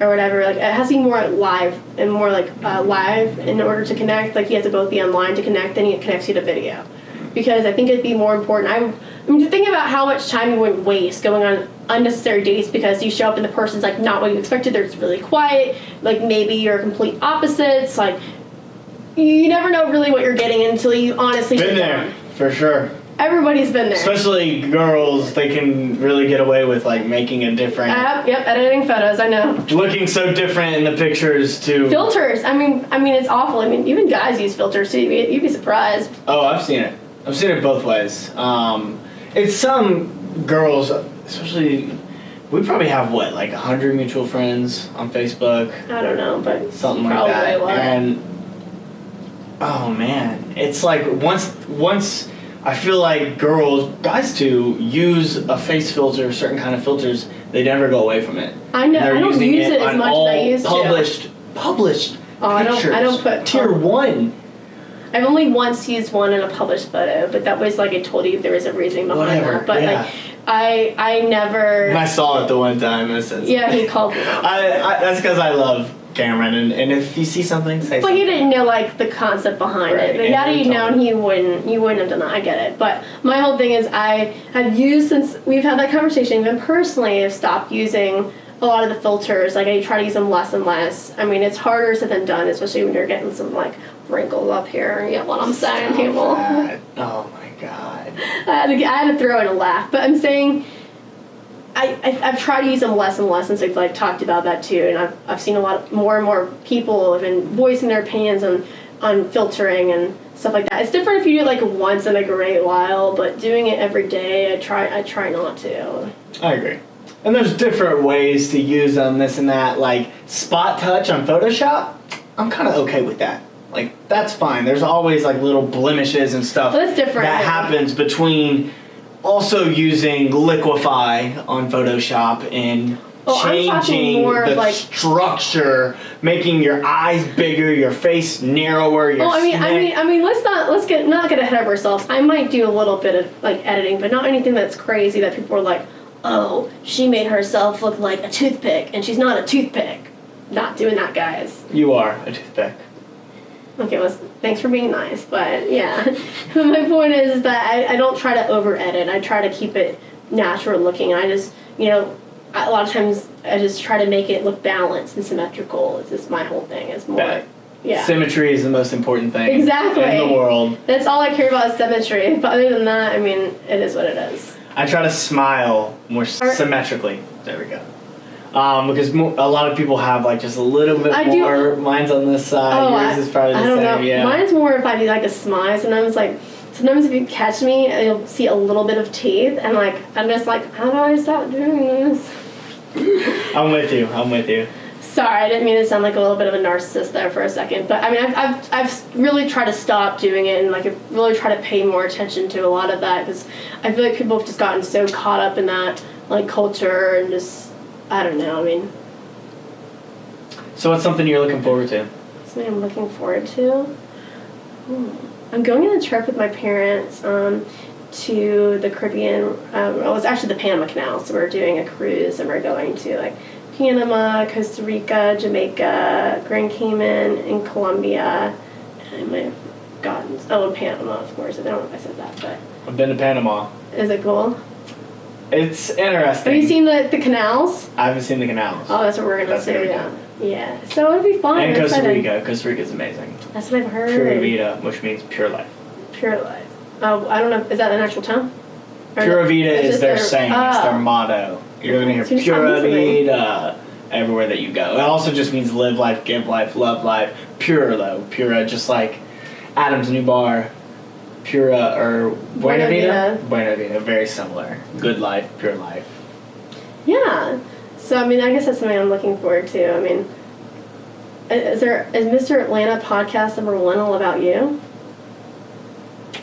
or whatever, like it has to be more live and more like uh, live in order to connect. Like you have to both be online to connect, then it connects you to video. Because I think it'd be more important. I, I mean, to think about how much time you would waste going on unnecessary dates because you show up and the person's like not what you expected. They're really quiet. Like maybe you're complete opposites. Like you never know really what you're getting until you honestly Been there, for sure. Everybody's been there. Especially girls, they can really get away with like making a different, Yep, yep, editing photos. I know. looking so different in the pictures too. Filters. I mean, I mean, it's awful. I mean, even guys use filters too. You'd be, you'd be surprised. Oh, I've seen it. I've seen it both ways. Um, it's some girls, especially. We probably have what, like hundred mutual friends on Facebook, I don't know, but something like that. And oh man, it's like once once I feel like girls, guys too, use a face filter, certain kind of filters. They never go away from it. I know. I don't use it, as much as I used published, Published. Oh, I don't- I don't put tier one. I've only once used one in a published photo, but that was like I told you there was a reason behind Whatever, that. But yeah. like, I I never. And I saw it the one time. It says, yeah, he called me. I, I, that's because I love Cameron, and, and if you see something, say But something. he didn't know like the concept behind Right, it. But and had he known, he wouldn't. He wouldn't have done that. I get it. But my whole thing is, I have used since we've had that conversation. Even personally, I've stopped using a lot of the filters. Like I try to use them less and less. I mean, it's harder said than done, especially when you're getting some like wrinkles up here. You get what I'm saying, Stop people. that. Oh my god. I had, to, I had to throw in a laugh, but I'm saying I, I I've tried to use them less and less since we've like talked about that too, and I've I've seen a lot more and more people have been voicing their opinions on on filtering and stuff like that. It's different if you do it like once in a great while, but doing it every day, I try I try not to. I agree. And there's different ways to use them, this and that. Like spot touch on Photoshop, I'm kind of okay with that. Like that's fine. There's always like little blemishes and stuff Well, that's different. that happens between also using Liquify on Photoshop and Oh, changing the like- structure, making your eyes bigger, your face narrower, your Oh, I mean, I mean, I mean, let's not let's get not get ahead of ourselves. I might do a little bit of like editing, but not anything that's crazy that people are like, "Oh, she made herself look like a toothpick, and she's not a toothpick." Not doing that, guys. you are a toothpick. Okay, well, thanks for being nice, but yeah. but my point is, is that I, I don't try to over edit. I try to keep it natural looking. I just, you know, a lot of times I just try to make it look balanced and symmetrical. It's just my whole thing. It's more, Bet. yeah. Symmetry is the most important thing Exactly. in the world. That's all I care about is symmetry. But other than that, I mean, it is what it is. I try to smile more symmetrically. There we go. Um, because mo- a lot of people have like just a little bit I do- more. Mine's on this side. oh, yours I, is probably the I don't same. know. Yeah. Mine's more if I do like a smile. Sometimes like, sometimes if you catch me, you'll see a little bit of teeth, and like I'm just like, how do I stop doing this? I'm with you. I'm with you. Sorry, I didn't mean to sound like a little bit of a narcissist there for a second, but I mean, I've, I've, I've really tried to stop doing it and like I've really try to pay more attention to a lot of that because I feel like people have just gotten so caught up in that like culture and just I don't know. I mean, So what's something you're looking forward to? something I'm looking forward to. Hmm. I'm going on a trip with my parents um, to the Caribbean. Um, well, it was actually the Panama Canal, so we're doing a cruise and we're going to like Panama, Costa Rica, Jamaica, Grand Cayman, and Colombia. And I might have gotten oh, and Panama, of course. I don't know if I said that, but I've been to Panama. is it cool? It's interesting. Have you seen the, the canals? I haven't seen the canals. Oh, that's what we're gonna do. Yeah, yeah. So it'll be fun. and Costa excited. Rica. Costa Rica's amazing. That's what I've heard. Pura Vida, which means pure life. Pure life. Oh, I don't know. Is that an actual town? Or Pura? Vida is just their saying. It's their oh. motto. You're gonna hear So Pura. Vida everywhere that you go. It also just means live life, give life, love life. Pure though, Pura, just like Adam's new bar. Pura or Buena Buena Vida. Vida. Buena Vida, very similar. Good life, pure life. Yeah. So I mean, I guess that's something I'm looking forward to. I mean, is there is Mr. Atlanta podcast number one all about you?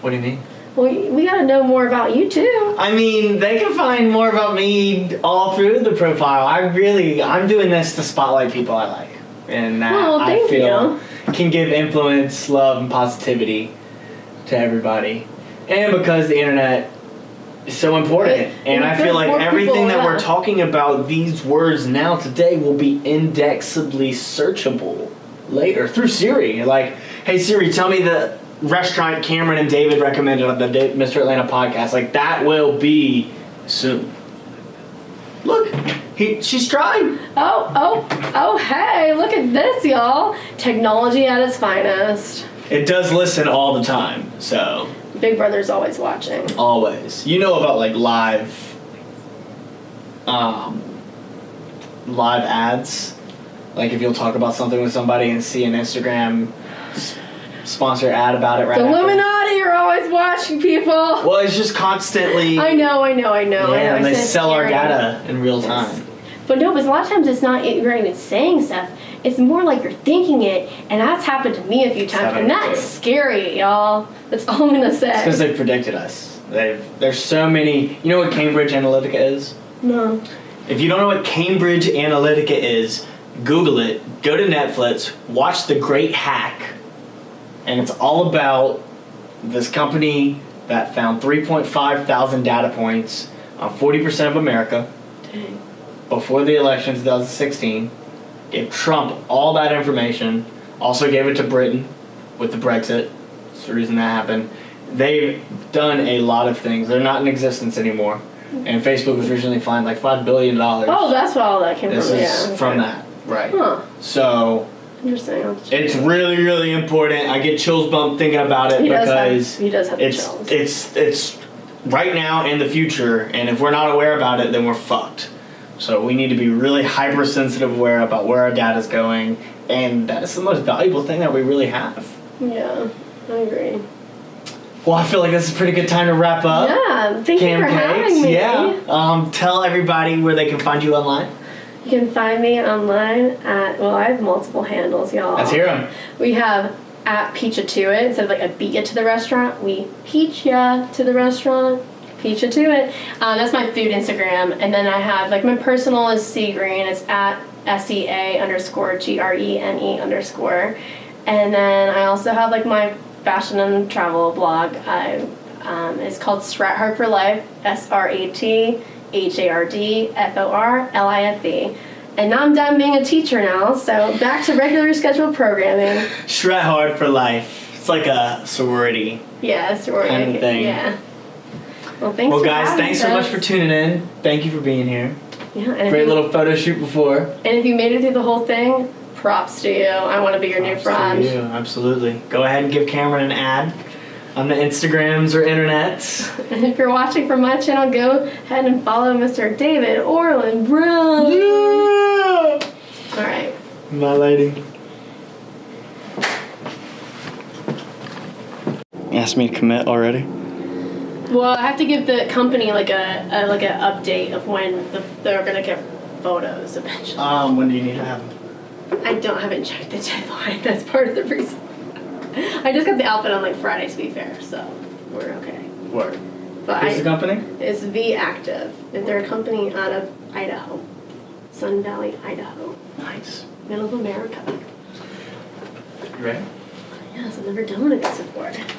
What do you mean? Well, we got to know more about you too. I mean, they can find more about me all through the profile. I really, I'm doing this to spotlight people I like, and that Oh, I feel can give influence, love, and positivity to everybody. And because the internet is so important, and I feel like everything that we're talking about, these words now today, will be indexably searchable later through Siri. Like, hey Siri, tell me the restaurant Cameron and David recommended on the Mr. Atlanta podcast. Like that will be soon. Look, he she's trying. Oh, oh, oh! Hey, look at this, y'all! Technology at its finest. It does listen all the time, so Big Brother's always watching. always. You know about like live, um, live ads. Like if you'll talk about something with somebody and see an Instagram s- sponsor ad about it right The after. Illuminati are always watching people. Well, it's just constantly. I know, I know, I know. I Yeah, know. and they so sell our scary. data in real time. But no, because a lot of times it's not you're even saying stuff. It's more like you're thinking it, and that's happened to me a few times, and that's scary, y'all. That's all I'm gonna say. because they predicted us. They've, there's so many. You know what Cambridge Analytica is? no. If you don't know what Cambridge Analytica is, Google it. Go to Netflix. Watch The Great Hack, and it's all about this company that found 3.5 thousand data points on 40% of America Dang. before the election 2016. Gave Trump all that information. Also gave it to Britain with the Brexit. It's the reason that happened. They've done a lot of things. They're not in existence anymore. And Facebook was originally fined like five billion dollars. Oh, that's what all that came this from. is yeah. from that, right? Huh. So Interesting. I'll have to check it's really, really important. I get chills bump thinking about it He does have- because he does have it's chills. it's it's right now in the future. And if we're not aware about it, then we're fucked. So we need to be really hypersensitive aware about where our data is going, and that is the most valuable thing that we really have. Yeah, I agree. Well, I feel like this is a pretty good time to wrap up. yeah, thank Cam you for Cakes, having me. yeah. Um, tell everybody where they can find you online. You can find me online at well, I have multiple handles, y'all. Let's hear them. We have at Peach to it instead of like a beat ya to the restaurant. We peach ya to the restaurant. Peach to it. Um, that's my food Instagram, and then I have like my personal is C Green. It's at S E A underscore G R E N E underscore, and then I also have like my fashion and travel blog. I um, it's called Srat Hard for Life. S R A T H A R D F O R L I F E. And now I'm done being a teacher now, so back to regular scheduled programming. Srat hard for life. It's like a sorority. Yeah, sorority. Kind of thing. Yeah. Well, thanks. Well, guys, having thanks so much for tuning in. Thank you for being here. Yeah, and if, Great you, little photo shoot before. and if you made it through the whole thing, props to you. I want to be your new Props to friend. you, absolutely. Go ahead and give Cameron an ad on the Instagrams or internets. And if you're watching from my channel, go ahead and follow Mr. David Orland Brown. Yeah! All right. My lady. Asked me to commit already. Well, I have to give the company like a, a like an update of when the, they're gonna get photos eventually. Um, when do you need to have them? I don't haven't checked the deadline. That's part of the reason. I just got the outfit on like Friday, to be fair, so we're okay. Word. But Who's the company? it's V Active. And They're a company out of Idaho, Sun Valley, Idaho, Nice. middle of America. You ready? Yes, I've never done one of these before.